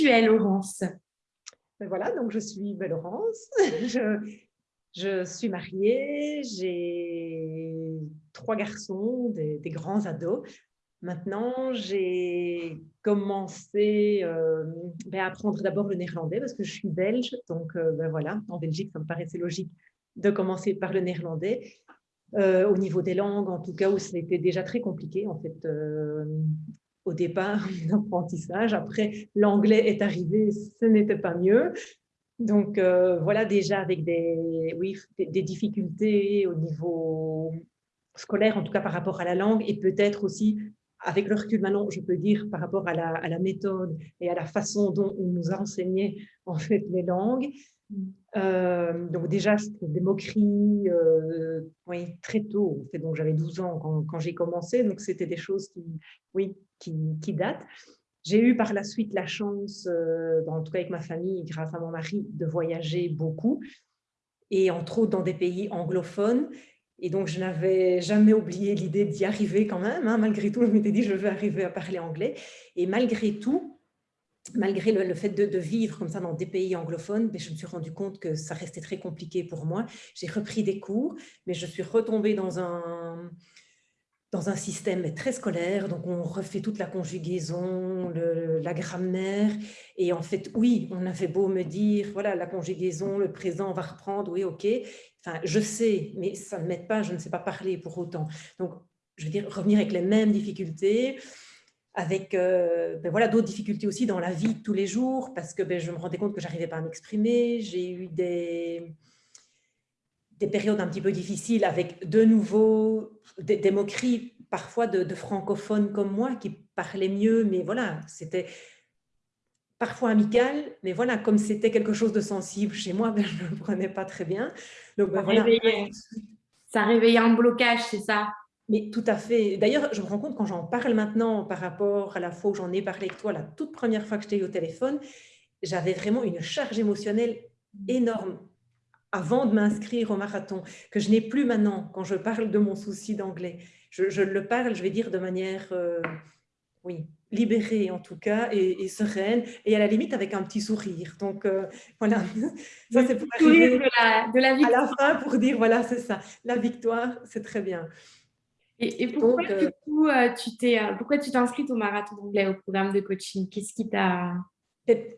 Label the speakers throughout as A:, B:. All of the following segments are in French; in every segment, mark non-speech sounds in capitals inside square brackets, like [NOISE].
A: tu es, Laurence
B: ben Voilà, donc je suis ben, Laurence. [LAUGHS] je, suis mariée, j'ai trois garçons, des, des grands ados. Maintenant, j'ai commencé euh, ben, à apprendre d'abord le néerlandais parce que je suis belge. Donc, euh, ben voilà, en Belgique, ça me paraissait logique de commencer par le néerlandais. Euh, au niveau des langues, en tout cas, où c'était déjà très compliqué, en fait, au départ, [LAUGHS] l'apprentissage. Après, l'anglais est arrivé, ce n'était pas mieux. Donc, voilà, déjà avec des, oui, des difficultés au niveau scolaire, en tout cas par rapport à la langue, et peut-être aussi avec le recul maintenant, je peux dire par rapport à la, méthode et à la façon dont on nous a enseigné en fait les langues. Euh, donc déjà, c'était des moqueries euh, oui, très tôt. En fait, donc j'avais 12 ans quand, j'ai commencé, donc c'était des choses qui, oui, qui, qui datent. J'ai eu par la suite la chance, euh, en tout cas avec ma famille, grâce à mon mari, de voyager beaucoup, et entre autres dans des pays anglophones. Et donc, je n'avais jamais oublié l'idée d'y arriver quand même. Hein. Malgré tout, je m'étais dit, je veux arriver à parler anglais. Et malgré tout, malgré le, fait de, vivre comme ça dans des pays anglophones, ben, je me suis rendu compte que ça restait très compliqué pour moi. J'ai repris des cours, mais je suis retombée dans un, dans un système très scolaire, donc on refait toute la conjugaison, la grammaire, et en fait, oui, on avait beau me dire, voilà, la conjugaison, le présent, on va reprendre, oui, ok, enfin, je sais, mais ça ne m'aide pas, je ne sais pas parler pour autant. Donc, je veux dire, revenir avec les mêmes difficultés, avec euh, ben voilà, d'autres difficultés aussi dans la vie de tous les jours, parce que ben, je me rendais compte que j'arrivais pas à m'exprimer, j'ai eu des des périodes un petit peu difficiles avec de nouveau des, moqueries parfois de, francophones comme moi qui parlaient mieux, mais voilà, c'était parfois amical, mais voilà, comme c'était quelque chose de sensible chez moi, [LAUGHS] ben, je ne le prenais pas très bien. Donc, ben,
A: ça, réveillait, ça réveillait un blocage, c'est ça?
B: Mais tout à fait. D'ailleurs, je me rends compte quand j'en parle maintenant par rapport à la fois où j'en ai parlé avec toi, la toute première fois que je t'ai eu au téléphone, j'avais vraiment une charge émotionnelle énorme avant de m'inscrire au marathon, que je n'ai plus maintenant quand je parle de mon souci d'anglais. Je, le parle, je vais dire, de manière, euh, oui, libérée en tout cas, et, sereine, et à la limite avec un petit sourire. Donc euh, voilà,
A: ça c'est pour arriver de la, de la
B: à la fin pour dire, voilà, c'est ça, la victoire, c'est très bien.
A: Et, pourquoi, du euh, coup, tu t'es, pourquoi tu t'es inscrite au marathon d'anglais, au programme de coaching? Qu'est-ce qui t'a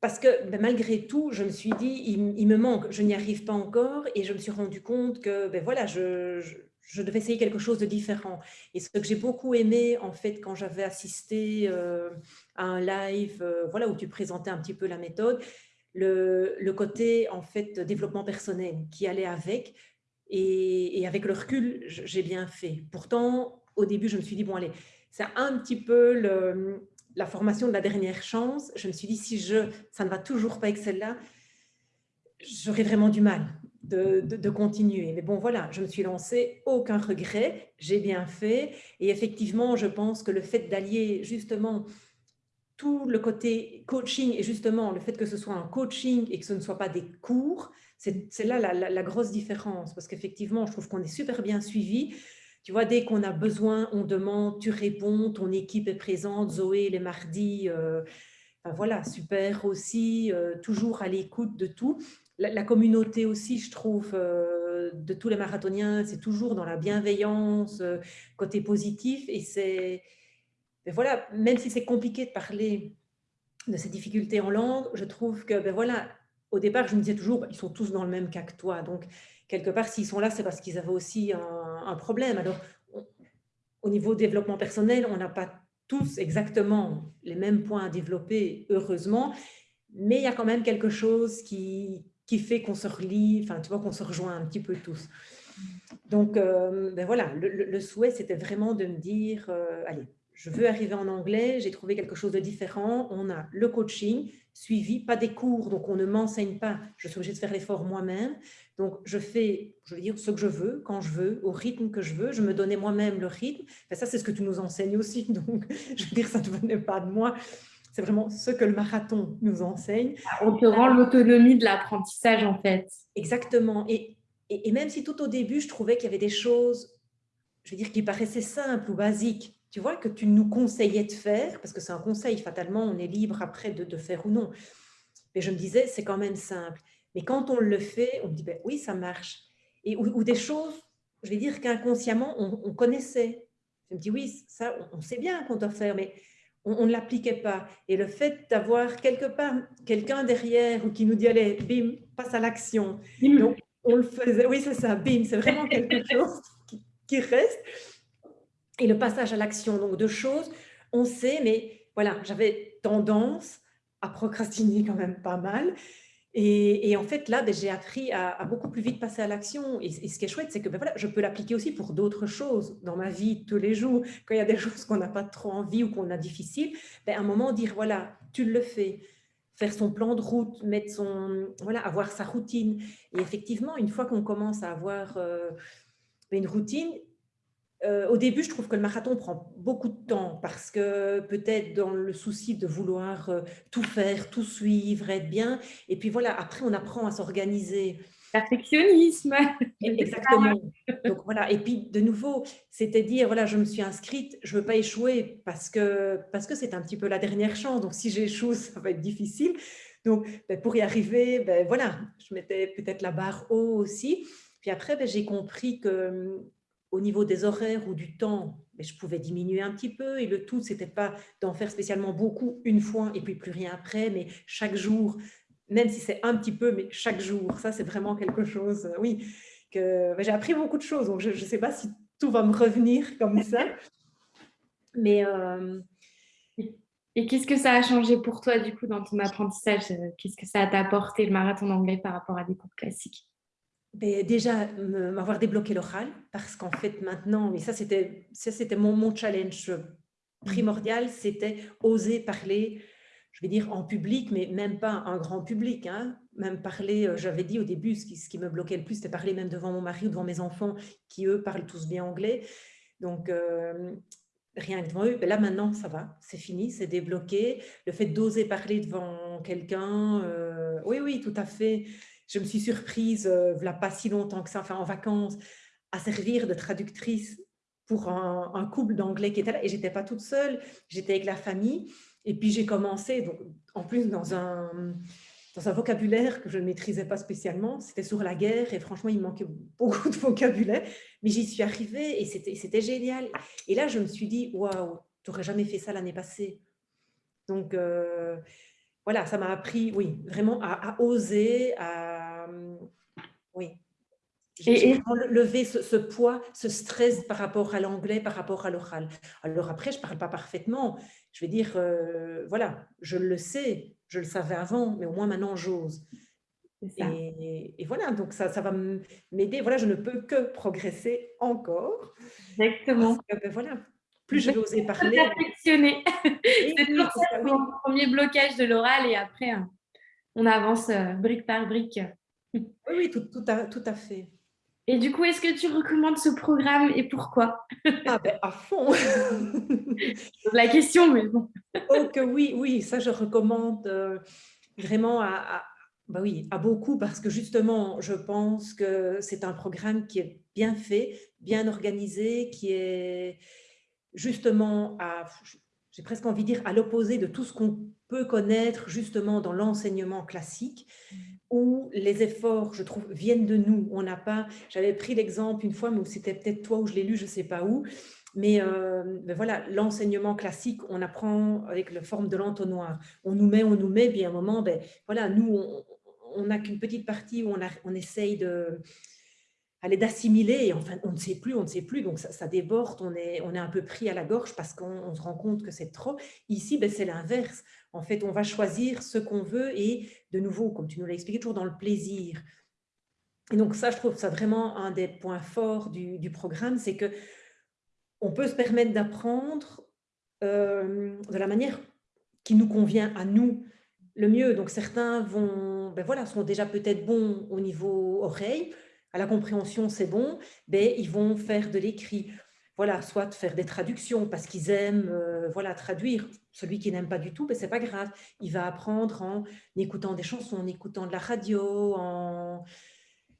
B: parce que ben, malgré tout, je me suis dit, il, me manque, je n'y arrive pas encore et je me suis rendu compte que ben, voilà, je, devais essayer quelque chose de différent. Et ce que j'ai beaucoup aimé, en fait, quand j'avais assisté euh, à un live euh, voilà, où tu présentais un petit peu la méthode, le, le, côté en fait développement personnel qui allait avec. Et, et avec le recul, j'ai bien fait. Pourtant, au début, je me suis dit, bon, allez, c'est un petit peu le, la formation de la dernière chance, je me suis dit, si je, ça ne va toujours pas avec celle-là, j'aurais vraiment du mal de, continuer. Mais bon, voilà, je me suis lancée, aucun regret, j'ai bien fait. Et effectivement, je pense que le fait d'allier justement tout le côté coaching et justement le fait que ce soit un coaching et que ce ne soit pas des cours, c'est là la, la, grosse différence. Parce qu'effectivement, je trouve qu'on est super bien suivi. Tu vois, dès qu'on a besoin, on demande, tu réponds, ton équipe est présente, Zoé les mardis, euh, voilà, super aussi, euh, toujours à l'écoute de tout. La, communauté aussi, je trouve, euh, de tous les marathoniens, c'est toujours dans la bienveillance, côté positif, et c'est, ben voilà, même si c'est compliqué de parler de ces difficultés en langue, je trouve que, ben voilà, au départ, je me disais toujours, ils sont tous dans le même cas que toi, donc quelque part, s'ils sont là, c'est parce qu'ils avaient aussi un, problème. Alors, au niveau développement personnel, on n'a pas tous exactement les mêmes points à développer, heureusement, mais il y a quand même quelque chose qui, qui fait qu'on se relie, enfin, tu vois, qu'on se rejoint un petit peu tous. Donc, euh, ben voilà, le, souhait, c'était vraiment de me dire, euh, allez, je veux arriver en anglais, j'ai trouvé quelque chose de différent. On a le coaching suivi, pas des cours, donc on ne m'enseigne pas, je suis obligée de faire l'effort moi-même. Donc, je fais, je veux dire, ce que je veux, quand je veux, au rythme que je veux. Je me donnais moi-même le rythme. Et ça, c'est ce que tu nous enseignes aussi. [LAUGHS] Donc, je veux dire, ça ne venait pas de moi. C'est vraiment ce que le marathon nous enseigne.
A: On te rend l'autonomie de l'apprentissage, en fait.
B: Exactement. Et, et, même si tout au début, je trouvais qu'il y avait des choses, je veux dire, qui paraissaient simples ou basiques, tu vois, que tu nous conseillais de faire, parce que c'est un conseil, fatalement, on est libre après de, de faire ou non. Mais je me disais, c'est quand même simple. Mais quand on le fait, on me dit, ben oui, ça marche. Et, ou, des choses, je vais dire qu'inconsciemment, on, connaissait. Je me dis, oui, ça, on, sait bien qu'on doit faire, mais on, ne l'appliquait pas. Et le fait d'avoir quelque part quelqu'un derrière ou qui nous dit, allez, bim, passe à l'action. Donc, on le faisait. Oui, c'est ça, bim, c'est vraiment quelque [LAUGHS] chose qui, reste. Et le passage à l'action, donc deux choses, on sait, mais voilà, j'avais tendance à procrastiner quand même pas mal. Et, en fait, là, ben, j'ai appris à, beaucoup plus vite passer à l'action. Et, ce qui est chouette, c'est que ben, voilà, je peux l'appliquer aussi pour d'autres choses dans ma vie tous les jours. Quand il y a des [LAUGHS] choses qu'on n'a pas trop envie ou qu'on a difficile, ben, à un moment, dire, voilà, tu le fais. Faire son plan de route, mettre son, voilà, avoir sa routine. Et effectivement, une fois qu'on commence à avoir euh, une routine, euh, au début, je trouve que le marathon prend beaucoup de temps parce que peut-être dans le souci de vouloir euh, tout faire, tout suivre, être bien. Et puis voilà, après, on apprend à s'organiser.
A: Perfectionnisme. [LAUGHS]
B: Exactement. [LAUGHS] Donc voilà. Et puis de nouveau, c'était dire voilà, je me suis inscrite, je veux pas échouer parce que parce que c'est un petit peu la dernière chance. Donc si j'échoue, [LAUGHS] ça va être difficile. Donc ben, pour y arriver, ben, voilà, je mettais peut-être la barre haut aussi. Puis après, ben, j'ai compris que au niveau des horaires ou du temps, mais je pouvais diminuer un petit peu. Et le tout, c'était pas d'en faire spécialement beaucoup une fois et puis plus rien après, mais chaque jour, même si c'est un petit peu, mais chaque jour. Ça, c'est vraiment quelque chose, euh, oui, que j'ai appris beaucoup de choses. Donc, je ne sais pas si tout va me revenir comme ça. [LAUGHS] Mais... Euh,
A: et qu'est-ce que ça a changé pour toi, du coup, dans ton apprentissage? Qu'est-ce que ça t'a apporté, le marathon d'anglais, par rapport à des cours classiques?
B: Ben, déjà, m'avoir débloqué l'oral, parce qu'en fait, maintenant, mais ça, c'était mon, mon challenge primordial, c'était oser parler, je vais dire en public, mais même pas un grand public, hein, même parler, euh, j'avais dit au début, ce qui, ce qui, me bloquait le plus, c'était parler même devant mon mari ou devant mes enfants, qui eux parlent tous bien anglais. Donc, euh, rien que devant eux, ben là maintenant, ça va, c'est fini, c'est débloqué. Le fait d'oser parler devant quelqu'un, euh, oui, oui, tout à fait je me suis surprise, euh, voilà pas si longtemps que ça, enfin en vacances, à servir de traductrice pour un, couple d'anglais qui était là. Et j'étais pas toute seule, j'étais avec la famille. Et puis j'ai commencé, donc, en plus dans un, dans un vocabulaire que je ne maîtrisais pas spécialement. C'était sur la guerre et franchement, il manquait beaucoup de vocabulaire. Mais j'y suis arrivée et c'était génial. Et là, je me suis dit, waouh, tu n'aurais jamais fait ça l'année passée. Donc, euh, voilà, ça m'a appris, oui, vraiment à, oser, à, oui, et, lever ce, poids, ce stress par rapport à l'anglais, par rapport à l'oral. Alors après, je ne parle pas parfaitement. Je vais dire, euh, voilà, je le sais, je le savais avant, mais au moins maintenant, j'ose. Et, et, voilà, donc ça, ça va m'aider. Voilà, je ne peux que progresser encore.
A: Exactement.
B: Ben voilà, plus je vais oser [LAUGHS] parler.
A: Perfectionner. [LAUGHS] c'est toujours ça, le premier blocage de l'oral et après, hein, on avance euh, brique par brique.
B: Oui, oui, tout, tout, à, tout à fait.
A: Et du coup, est-ce que tu recommandes ce programme et pourquoi?
B: Ah ben à fond [LAUGHS]
A: La question, mais bon.
B: Oh que oui, oui, ça je recommande euh, vraiment à, bah oui, à beaucoup parce que justement, je pense que c'est un programme qui est bien fait, bien organisé, qui est, justement à, j'ai presque envie de dire, à l'opposé de tout ce qu'on peut connaître justement dans l'enseignement classique, où les efforts, je trouve, viennent de nous. On n'a pas, j'avais pris l'exemple une fois, mais c'était peut-être toi où je l'ai lu, je ne sais pas où, mais, euh, voilà, l'enseignement classique, on apprend avec la forme de l'entonnoir. On nous met, on nous met, puis à un moment, ben, voilà, nous, on n'a qu'une petite partie où on, on essaye de, aller d'assimiler, et enfin, on ne sait plus, on ne sait plus, donc ça, déborde, on est, on est un peu pris à la gorge parce qu'on se rend compte que c'est trop. Ici, ben, c'est l'inverse. En fait, on va choisir ce qu'on veut et, de nouveau, comme tu nous l'as expliqué, toujours dans le plaisir. Et donc ça, je trouve ça vraiment un des points forts du, programme, c'est que on peut se permettre d'apprendre euh, de la manière qui nous convient à nous le mieux. Donc certains vont, ben voilà, sont déjà peut-être bons au niveau oreille, à la compréhension, c'est bon, ben, ils vont faire de l'écrit. Voilà, soit faire des traductions parce qu'ils aiment euh, voilà, traduire. Celui qui n'aime pas du tout, ben, c'est pas grave. Il va apprendre en écoutant des chansons, en écoutant de la radio, en...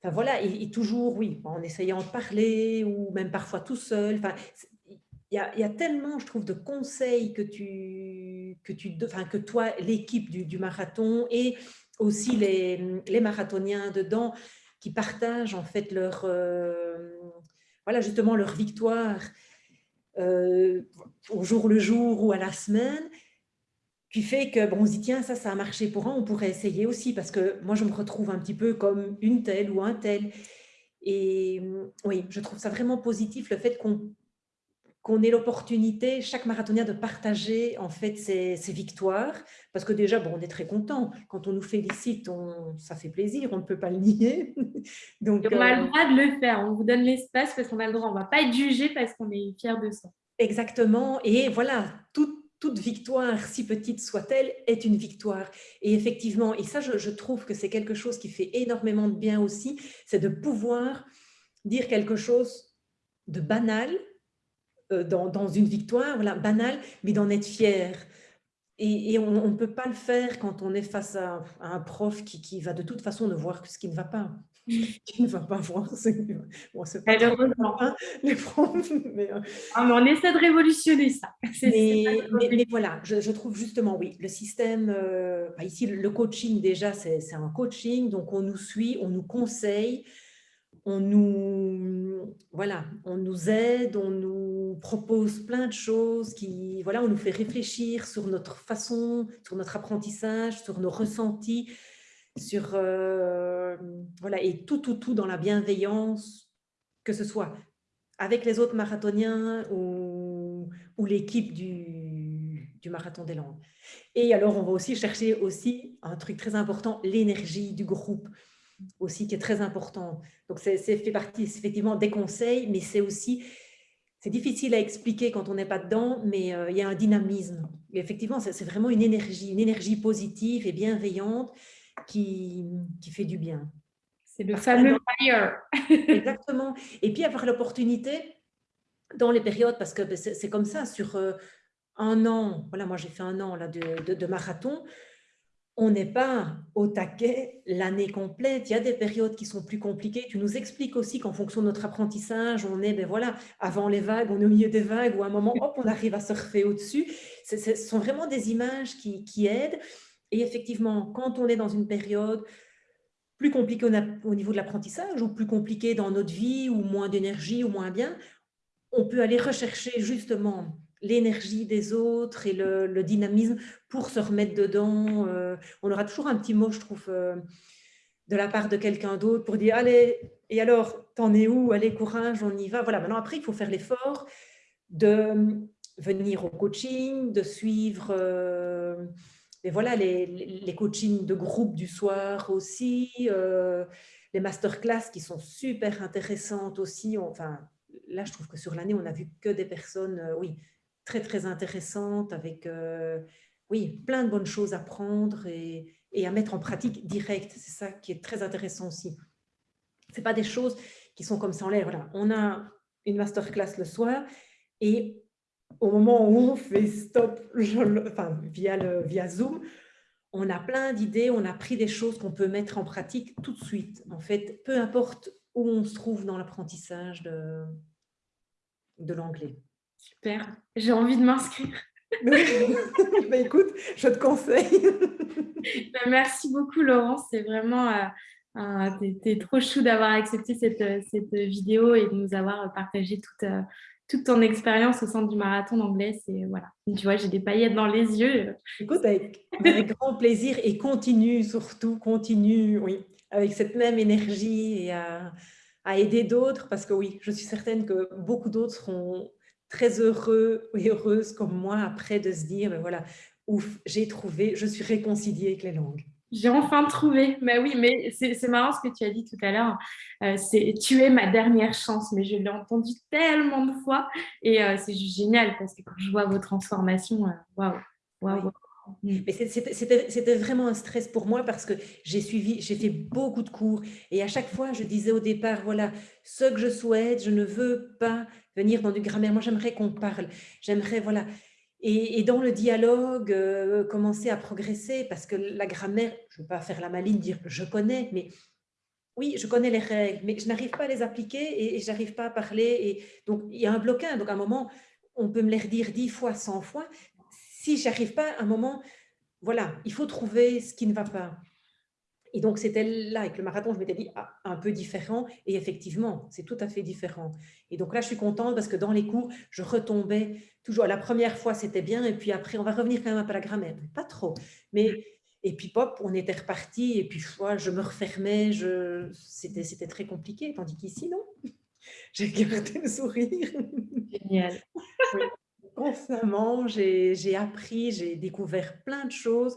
B: Enfin, voilà, et, toujours, oui, en essayant de parler ou même parfois tout seul. Enfin, il y, a, tellement, je trouve, de conseils que tu, que tu, enfin, que toi, l'équipe du, marathon et aussi les, les, marathoniens dedans qui partagent en fait leur, euh, voilà, justement leur victoire euh, au jour le jour ou à la semaine, qui fait que bon, on se dit tiens ça ça a marché pour un, on pourrait essayer aussi parce que moi je me retrouve un petit peu comme une telle ou un tel. Et oui, je trouve ça vraiment positif le fait qu'on qu'on ait l'opportunité, chaque marathonien, de partager en fait ses, victoires. Parce que déjà, bon, on est très content. Quand on nous félicite, on, ça fait plaisir, on ne peut pas le nier. [LAUGHS]
A: Donc, on a le euh, droit de le faire, on vous donne l'espace parce qu'on a le droit. On ne va pas être jugé parce qu'on est fier de ça.
B: Exactement. Et voilà, toute, toute victoire, si petite soit-elle, est une victoire. Et effectivement, et ça, je, je trouve que c'est quelque chose qui fait énormément de bien aussi, c'est de pouvoir dire quelque chose de banal, euh, dans, une victoire, voilà, banale, mais d'en être fier. Et, on ne peut pas le faire quand on est face à, un prof qui, qui, va de toute façon ne voir que ce qui ne va pas. [LAUGHS] [LAUGHS] qui ne va pas voir ce qui bon, pas les profs. Mais, euh,
A: ah, on essaie de révolutionner ça. [LAUGHS]
B: Mais, voilà, je, trouve justement, oui, le système, euh, bah, ici, le coaching déjà, c'est un coaching, donc on nous suit, on nous conseille, on nous, voilà, on nous aide, on nous propose plein de choses, qui, voilà, on nous fait réfléchir sur notre façon, sur notre apprentissage, sur nos ressentis, sur, euh, voilà, et tout, tout, tout dans la bienveillance, que ce soit avec les autres marathoniens ou, ou l'équipe du, du marathon des langues. Et alors, on va aussi chercher aussi un truc très important, l'énergie du groupe aussi qui est très important. Donc, c'est fait partie effectivement des conseils, mais c'est aussi, c'est difficile à expliquer quand on n'est pas dedans, mais euh, il y a un dynamisme. Et effectivement, c'est vraiment une énergie, une énergie positive et bienveillante qui, qui fait du bien.
A: C'est le fameux [LAUGHS] fire.
B: Exactement. Et puis avoir l'opportunité dans les périodes, parce que c'est comme ça, sur euh, un an, voilà, moi j'ai fait un an là, de, de marathon, on n'est pas au taquet l'année complète. Il y a des périodes qui sont plus compliquées. Tu nous expliques aussi qu'en fonction de notre apprentissage, on est, ben voilà, avant les vagues, on est au milieu des vagues, ou à un moment, hop, on arrive à surfer au-dessus. Ce sont vraiment des images qui, aident. Et effectivement, quand on est dans une période plus compliquée au niveau de l'apprentissage, ou plus compliquée dans notre vie, ou moins d'énergie, ou moins bien, on peut aller rechercher justement l'énergie des autres et le, dynamisme pour se remettre dedans. Euh, on aura toujours un petit mot, je trouve, euh, de la part de quelqu'un d'autre pour dire « Allez, et alors, t'en es où? Allez, courage, on y va. » Voilà, maintenant, après, il faut faire l'effort de venir au coaching, de suivre euh, et voilà, les, les, coachings de groupe du soir aussi, les masterclass qui sont super intéressantes aussi. Enfin, là, je trouve que sur l'année, on a vu que des personnes, oui, très, très intéressante avec, euh, oui, plein de bonnes choses à prendre et, et à mettre en pratique direct. C'est ça qui est très intéressant aussi. Ce pas des choses qui sont comme ça en l'air. Voilà, on a une masterclass le soir et au moment où on fait stop enfin, via, le, via Zoom, on a plein d'idées, on a pris des choses qu'on peut mettre en pratique tout de suite. En fait, peu importe où on se trouve dans l'apprentissage de, de l'anglais.
A: Super, j'ai envie de m'inscrire. [LAUGHS]
B: bah, écoute, je te conseille. [LAUGHS]
A: Bah, merci beaucoup Laurence, c'est vraiment, euh, es, trop chou d'avoir accepté cette, cette, vidéo et de nous avoir partagé toute, euh, toute ton expérience au centre du marathon d'anglais. Voilà. Tu vois, j'ai des paillettes dans les yeux.
B: Écoute, avec, avec [LAUGHS] grand plaisir et continue surtout, continue, oui, avec cette même énergie et à, à aider d'autres parce que oui, je suis certaine que beaucoup d'autres seront très heureux et heureuse comme moi après de se dire, ben voilà, ouf, j'ai trouvé, je suis réconciliée avec les langues.
A: J'ai enfin trouvé. Mais oui, mais c'est marrant ce que tu as dit tout à l'heure. Euh, c'est tu es ma dernière chance, mais je l'ai entendu tellement de fois et euh, c'est juste génial parce que quand je vois vos transformations, euh, waouh, waouh.
B: Mm. Mais c'était vraiment un stress pour moi parce que j'ai suivi, j'ai fait beaucoup de cours et à chaque fois je disais au départ, voilà, ce que je souhaite, je ne veux pas venir dans du grammaire, moi j'aimerais qu'on parle, j'aimerais, voilà, et, dans le dialogue, euh, commencer à progresser parce que la grammaire, je ne veux pas faire la maline, dire je connais, mais oui, je connais les règles, mais je n'arrive pas à les appliquer et, je n'arrive pas à parler et donc il y a un blocage, donc à un moment, on peut me les redire dix fois, cent fois. Si j'arrive pas à un moment, voilà, il faut trouver ce qui ne va pas. Et donc, c'était là, avec le marathon, je m'étais dit, ah, un peu différent. Et effectivement, c'est tout à fait différent. Et donc là, je suis contente parce que dans les cours, je retombais toujours. La première fois, c'était bien. Et puis après, on va revenir quand même un peu à la grammaire. Pas trop. Mais, et puis, pop, on était reparti. Et puis, je me refermais. C'était très compliqué. Tandis qu'ici, non. [LAUGHS] J'ai gardé le sourire.
A: Génial.
B: Constamment, j'ai appris, j'ai découvert plein de choses.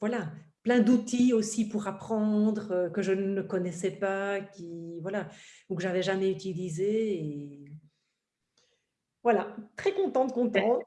B: Voilà, plein d'outils aussi pour apprendre euh, que je ne connaissais pas, qui, voilà, ou que j'avais jamais utilisé. Et... Voilà, très contente, contente.